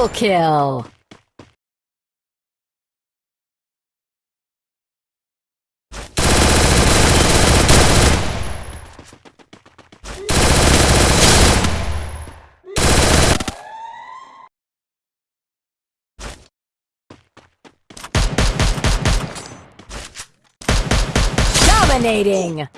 Triple kill! Dominating!